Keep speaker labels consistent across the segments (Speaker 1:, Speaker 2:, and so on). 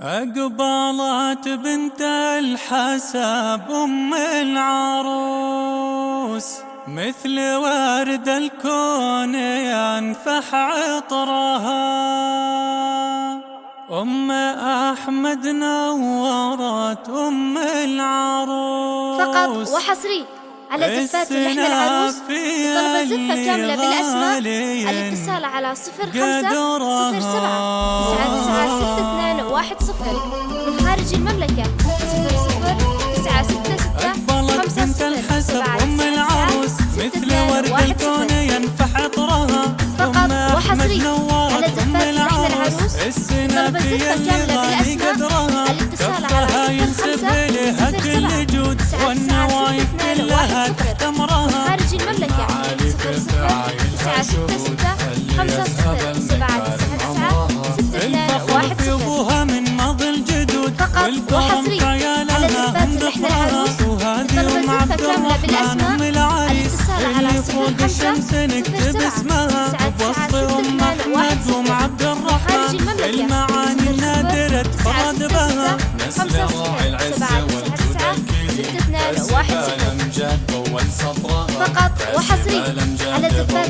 Speaker 1: أقبلت بنت الحسب أم العروس مثل ورد الكون ينفح عطرها. أم أحمد نورت أم العروس.
Speaker 2: فقط وحصري على زفات اللحم العروس. الزفة كاملة بالأسماء. الاتصال على صفر خمسة صفر سبعة تسعة تسعة ستة اثنان واحد صفر. من خارج المملكة. صفر صفر تسعة ستة ستة خمسة صفر. سبعة
Speaker 1: أم العروس. مثل ورد الكون ينفح عطرها
Speaker 2: فقط وحصري. على زفات اللحم العروس. طلب الزفة تسعة ستة ستة خمسة صفر سبعة تسعة تسعة ستة اثنان واحد صفر
Speaker 1: من ماضي الجدود
Speaker 2: فقط وحصري على زفات اللحن العروس طلب الزفة كاملة بالأسماء. الاتصال على صفر خمسة صفر سبعة تسعة تسعة ستة اثنان واحد صفر خارج المملكة.
Speaker 1: تفرد بها
Speaker 2: خمسة صفر سبعة تسعة تسعة ستة اثنان واحد صفر.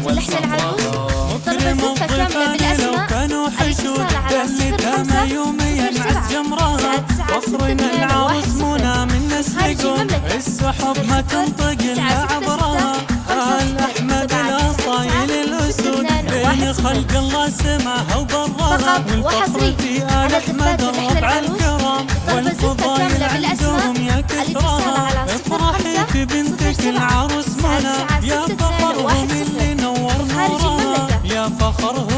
Speaker 2: العروس كاملة بالأسماء.
Speaker 1: يوميا عز جمرها فخرنا العروس منى من نسلكم السحب ما تنطق إلا عبرها آل أحمد الأصايل الأسود. بين خلق الله سماها وبرها
Speaker 2: فقط وحصري. فخرها